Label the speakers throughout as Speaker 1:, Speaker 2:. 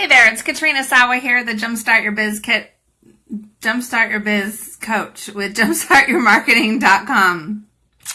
Speaker 1: Hey there, it's Katrina Sawa here, the Jumpstart Your Biz Kit, Jumpstart Your Biz coach with jumpstartyourmarketing.com.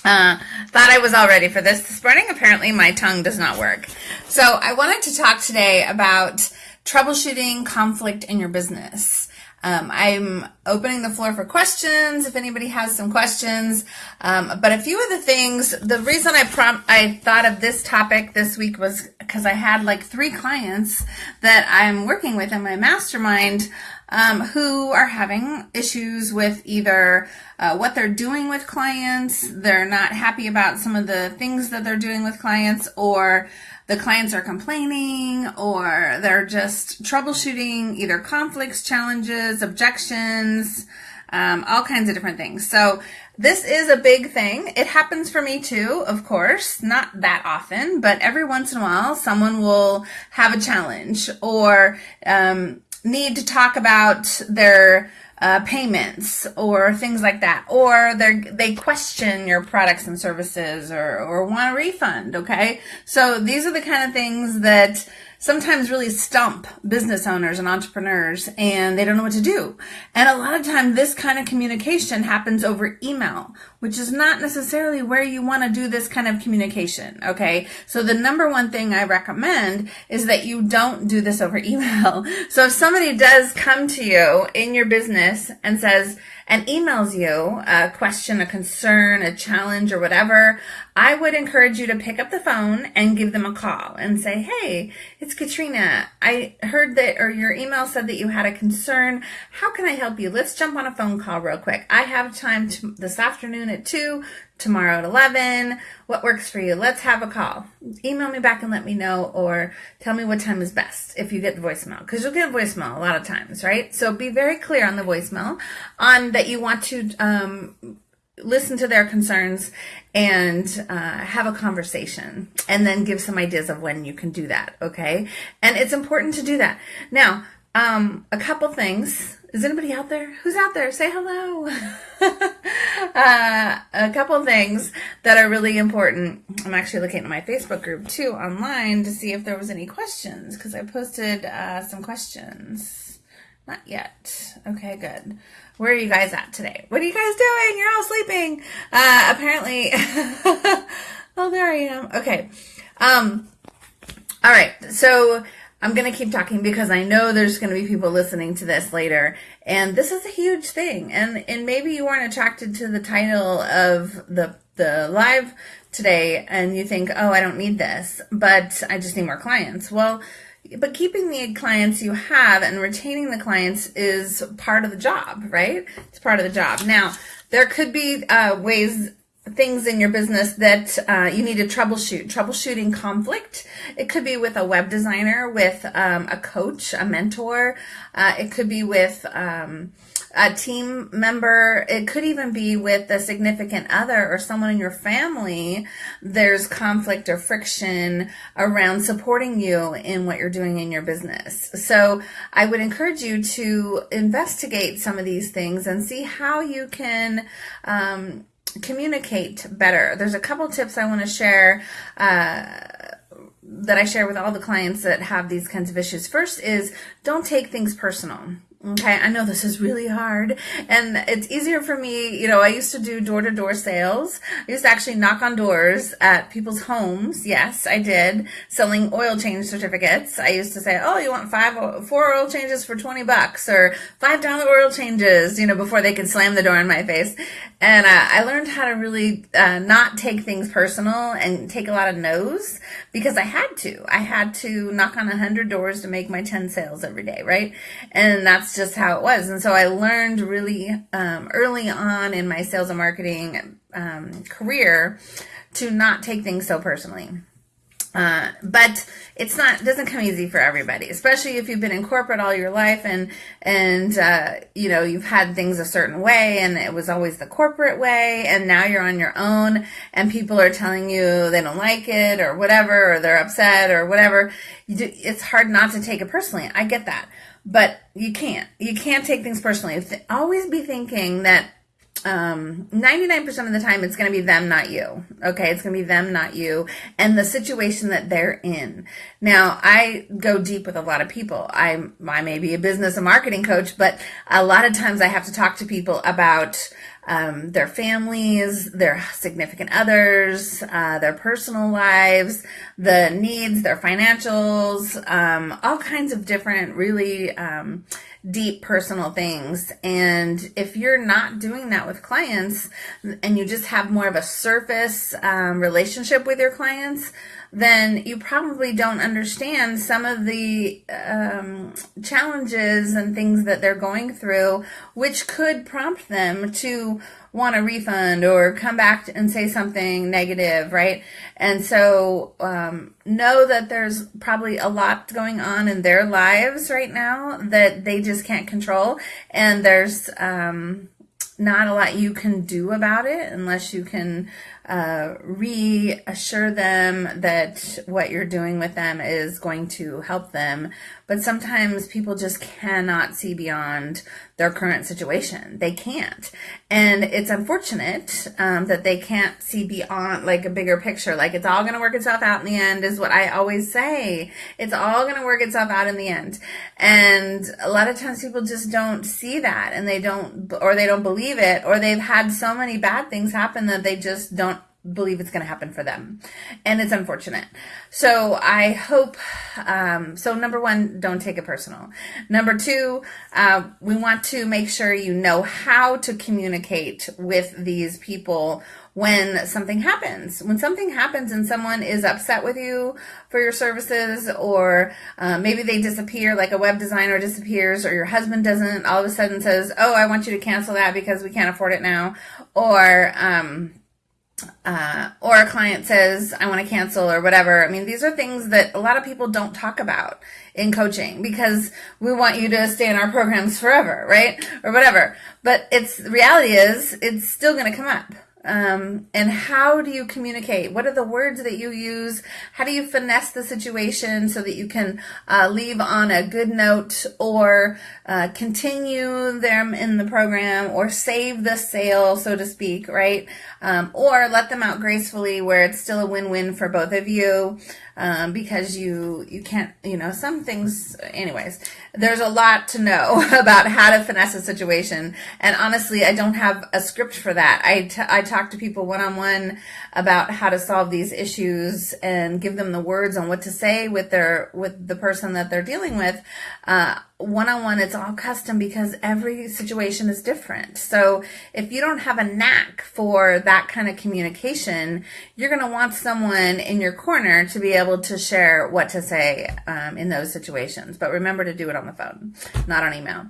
Speaker 1: Uh, thought I was all ready for this this morning. Apparently my tongue does not work. So I wanted to talk today about troubleshooting conflict in your business. Um, I'm opening the floor for questions if anybody has some questions. Um, but a few of the things, the reason I prom- I thought of this topic this week was because I had like three clients that I'm working with in my mastermind um, who are having issues with either uh, what they're doing with clients, they're not happy about some of the things that they're doing with clients, or the clients are complaining or they're just troubleshooting either conflicts, challenges, objections, um, all kinds of different things. So this is a big thing. It happens for me too, of course, not that often, but every once in a while someone will have a challenge or um, need to talk about their uh, payments or things like that, or they they question your products and services or or want a refund. Okay, so these are the kind of things that sometimes really stump business owners and entrepreneurs and they don't know what to do. And a lot of time this kind of communication happens over email, which is not necessarily where you want to do this kind of communication. Okay. So the number one thing I recommend is that you don't do this over email. So if somebody does come to you in your business and says, and emails you a question, a concern, a challenge, or whatever, I would encourage you to pick up the phone and give them a call and say, Hey, it's Katrina. I heard that, or your email said that you had a concern. How can I help you? Let's jump on a phone call real quick. I have time to, this afternoon at 2 tomorrow at 11. What works for you? Let's have a call. Email me back and let me know or tell me what time is best if you get the voicemail because you'll get a voicemail a lot of times, right? So be very clear on the voicemail on that you want to um, listen to their concerns and uh, have a conversation and then give some ideas of when you can do that. Okay. And it's important to do that. Now, um, a couple things is anybody out there? Who's out there? Say hello. uh, a couple things that are really important. I'm actually looking at my Facebook group too online to see if there was any questions because I posted uh, some questions. Not yet. Okay, good. Where are you guys at today? What are you guys doing? You're all sleeping. Uh, apparently. oh, there I am. Okay. Um, all right. So I'm going to keep talking because I know there's going to be people listening to this later. And this is a huge thing. And, and maybe you weren't attracted to the title of the, the live today and you think, oh, I don't need this, but I just need more clients. Well, but keeping the clients you have and retaining the clients is part of the job, right? It's part of the job. Now, there could be uh, ways things in your business that uh, you need to troubleshoot. Troubleshooting conflict. It could be with a web designer, with um, a coach, a mentor. Uh, it could be with um, a team member. It could even be with a significant other or someone in your family. There's conflict or friction around supporting you in what you're doing in your business. So I would encourage you to investigate some of these things and see how you can um, communicate better. There's a couple tips I want to share uh, that I share with all the clients that have these kinds of issues. First is don't take things personal. Okay, I know this is really hard and it's easier for me. You know, I used to do door to door sales. I used to actually knock on doors at people's homes. Yes, I did selling oil change certificates. I used to say, Oh, you want five, four oil changes for 20 bucks or $5 oil changes, you know, before they could slam the door in my face. And uh, I learned how to really uh, not take things personal and take a lot of no's because I had to. I had to knock on a hundred doors to make my 10 sales every day, right? And that's just how it was. And so I learned really um, early on in my sales and marketing um, career to not take things so personally. Uh, but it's not doesn't come easy for everybody, especially if you've been in corporate all your life and and uh, you know you've had things a certain way and it was always the corporate way, and now you're on your own and people are telling you they don't like it or whatever or they're upset or whatever. Do, it's hard not to take it personally. I get that, but you can't. You can't take things personally. Always be thinking that um, 99% of the time it's going to be them, not you. Okay. It's going to be them, not you and the situation that they're in. Now I go deep with a lot of people. I, I may be a business and marketing coach, but a lot of times I have to talk to people about um, their families, their significant others, uh, their personal lives, the needs, their financials, um, all kinds of different, really um, deep personal things. And if you're not doing that with clients and you just have more of a surface um, relationship with your clients, then you probably don't understand some of the um, challenges and things that they're going through, which could prompt them to want a refund or come back and say something negative, right? And so um, know that there's probably a lot going on in their lives right now that they just can't control, and there's um, not a lot you can do about it unless you can uh, reassure them that what you're doing with them is going to help them. But sometimes people just cannot see beyond their current situation. They can't. And it's unfortunate um, that they can't see beyond like a bigger picture. Like it's all going to work itself out in the end is what I always say. It's all going to work itself out in the end. And a lot of times people just don't see that and they don't, or they don't believe it, or they've had so many bad things happen that they just don't believe it's going to happen for them. And it's unfortunate. So I hope, um, so number one, don't take it personal. Number two, uh, we want to make sure you know how to communicate with these people when something happens. When something happens and someone is upset with you for your services, or uh, maybe they disappear, like a web designer disappears, or your husband doesn't all of a sudden says, Oh, I want you to cancel that because we can't afford it now. Or, um, uh, or a client says, I want to cancel or whatever. I mean, these are things that a lot of people don't talk about in coaching because we want you to stay in our programs forever, right? Or whatever. But it's, reality is, it's still going to come up. Um, and how do you communicate? What are the words that you use? How do you finesse the situation so that you can uh, leave on a good note or uh, continue them in the program or save the sale, so to speak, right? Um, or let them out gracefully where it's still a win-win for both of you um, because you you can't you know some things anyways there's a lot to know about how to finesse a situation and honestly I don't have a script for that I, I talk to people one-on-one about how to solve these issues and give them the words on what to say with their with the person that they're dealing with uh, one-on-one it's all custom because every situation is different. So if you don't have a knack for that kind of communication you're going to want someone in your corner to be able to share what to say um, in those situations. But remember to do it on the phone not on email.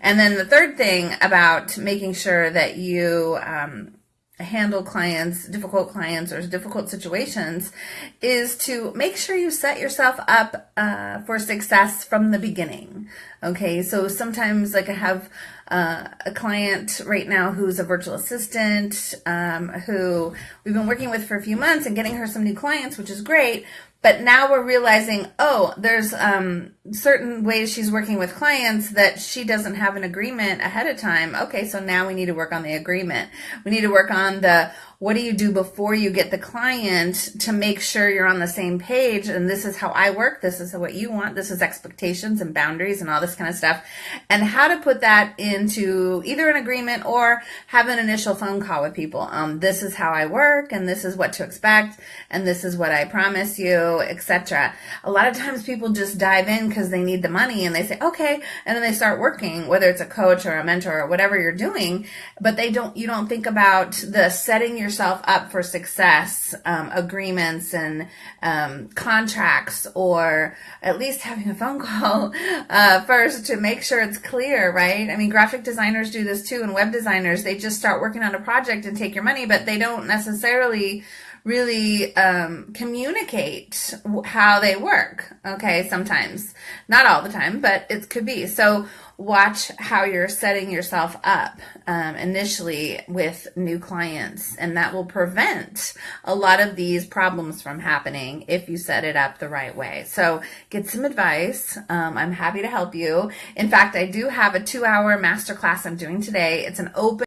Speaker 1: And then the third thing about making sure that you um, handle clients, difficult clients or difficult situations is to make sure you set yourself up uh, for success from the beginning. Okay, so sometimes like I have uh, a client right now who's a virtual assistant um, who we've been working with for a few months and getting her some new clients, which is great. But now we're realizing, oh, there's um, certain ways she's working with clients that she doesn't have an agreement ahead of time. Okay, so now we need to work on the agreement. We need to work on the what do you do before you get the client to make sure you're on the same page? And this is how I work. This is what you want. This is expectations and boundaries and all this kind of stuff. And how to put that into either an agreement or have an initial phone call with people. Um, this is how I work and this is what to expect and this is what I promise you, etc. A lot of times people just dive in because they need the money and they say, okay. And then they start working, whether it's a coach or a mentor or whatever you're doing, but they don't, you don't think about the setting yourself up for success, um, agreements and um, contracts, or at least having a phone call uh, first to make sure it's clear, right? I mean, graphic designers do this too, and web designers, they just start working on a project and take your money, but they don't necessarily really um, communicate how they work. Okay, sometimes, not all the time, but it could be. So watch how you're setting yourself up um, initially with new clients, and that will prevent a lot of these problems from happening if you set it up the right way. So get some advice. Um, I'm happy to help you. In fact, I do have a two-hour masterclass I'm doing today. It's an open